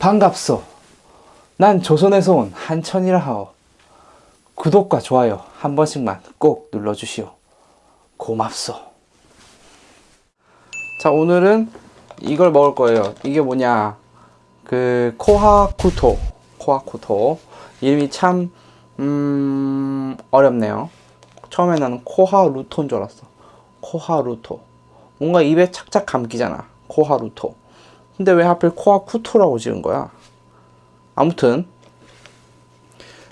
반갑소. 난 조선에서 온 한천이라 하오. 구독과 좋아요 한 번씩만 꼭 눌러주시오. 고맙소. 자, 오늘은 이걸 먹을 거예요. 이게 뭐냐. 그, 코하쿠토. 코하쿠토. 이름이 참, 음, 어렵네요. 처음에 나는 코하루토인 줄 알았어. 코하루토. 뭔가 입에 착착 감기잖아. 코하루토. 근데 왜 하필 코하쿠토라고 지은 거야? 아무튼,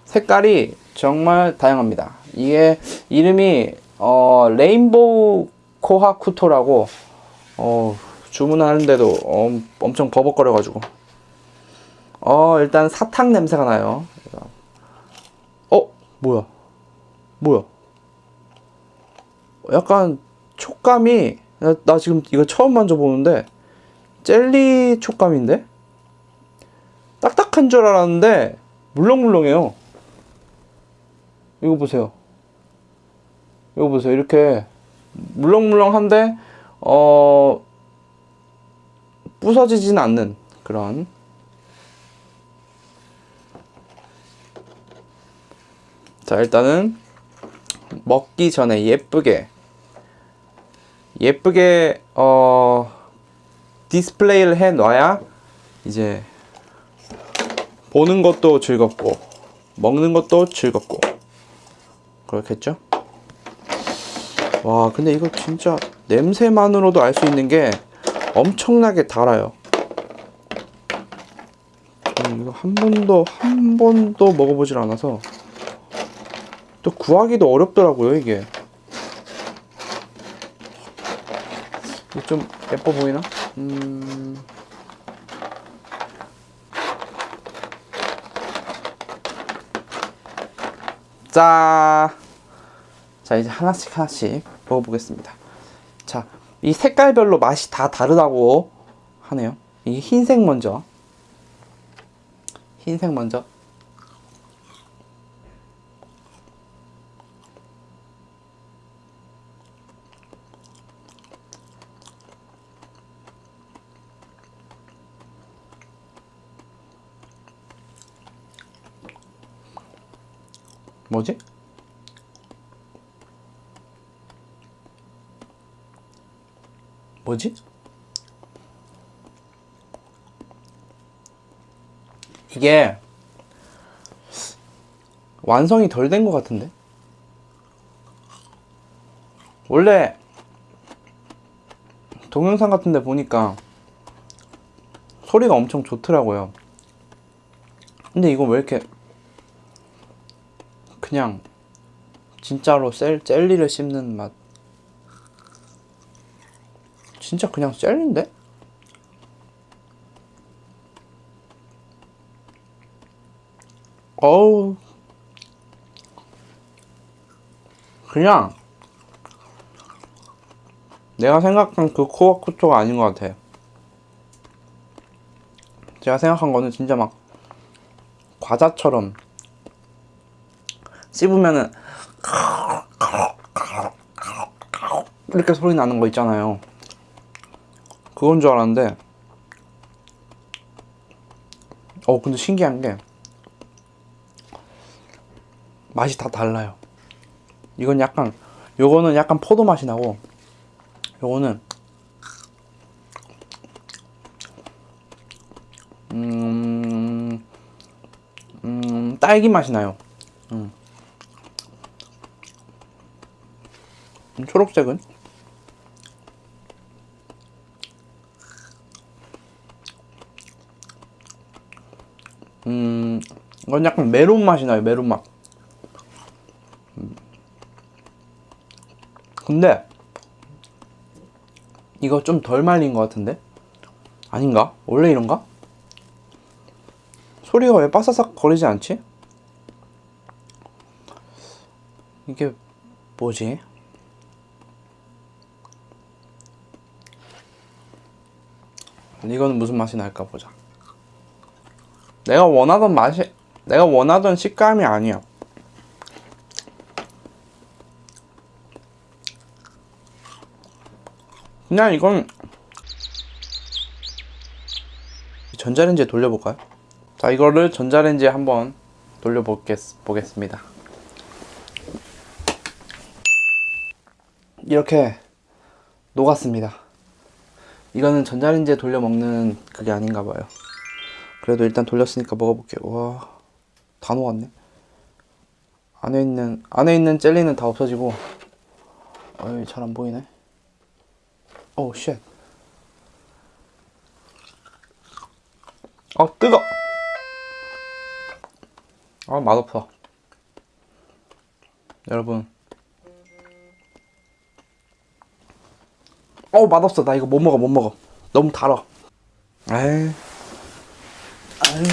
색깔이 정말 다양합니다. 이게 이름이, 어, 레인보우 코하쿠토라고, 어, 주문하는데도 엄, 엄청 버벅거려가지고. 어, 일단 사탕 냄새가 나요. 어, 뭐야? 뭐야? 약간 촉감이 나, 나 지금 이거 처음 만져보는데 젤리 촉감인데 딱딱한 줄 알았는데 물렁물렁해요. 이거 보세요. 이거 보세요. 이렇게 물렁물렁한데 어 부서지진 않는 그런 자 일단은 먹기 전에 예쁘게 예쁘게 어 디스플레이를 해 놔야 이제 보는 것도 즐겁고 먹는 것도 즐겁고 그렇겠죠? 와 근데 이거 진짜 냄새만으로도 알 수 있는 게 엄청나게 달아요. 음, 이거 한 번도 한 번도 먹어보질 않아서 또 구하기도 어렵더라고요. 이게 좀 예뻐 보이나? 음... 자, 자 이제 하나씩 하나씩 먹어보겠습니다. 자, 이 색깔별로 맛이 다 다르다고 하네요. 이 흰색 먼저. 흰색 먼저. 뭐지? 뭐지? 이게 완성이 덜 된 것 같은데? 원래 동영상 같은 데 보니까 소리가 엄청 좋더라고요. 근데 이거 왜 이렇게 그냥 진짜로 셀, 젤리를 씹는 맛. 진짜 그냥 젤리인데? 어우. 그냥 내가 생각한 그 코아쿠토가 아닌 것 같아. 제가 생각한 거는 진짜 막 과자처럼 씹으면은 이렇게 소리 나는 거 있잖아요. 그건 줄 알았는데 어 근데 신기한 게 맛이 다 달라요. 이건 약간 요거는 약간 포도 맛이 나고 요거는 음, 음 딸기 맛이 나요. 음. 초록색은 음 이건 약간 메론 맛이 나요 메론 맛 음. 근데 이거 좀 덜 말린 것 같은데 아닌가? 원래 이런가? 소리가 왜 바사삭 거리지 않지? 이게 뭐지? 이거는 무슨 맛이 날까 보자. 내가 원하던 맛이, 내가 원하던 식감이 아니야. 그냥 이건 전자레인지에 돌려볼까요? 자 이거를 전자레인지에 한번 돌려보겠습니다 이렇게 녹았습니다 이거는 전자레인지에 돌려 먹는 그게 아닌가 봐요. 그래도 일단 돌렸으니까 먹어볼게요. 와 다 녹았네. 안에 있는 안에 있는 젤리는 다 없어지고. 어이 잘안 보이네. oh shit. 아 뜨거! 아 맛없어. 여러분 어 맛없어. 나 이거 못 먹어 못 먹어. 너무 달아. 에이. 아유.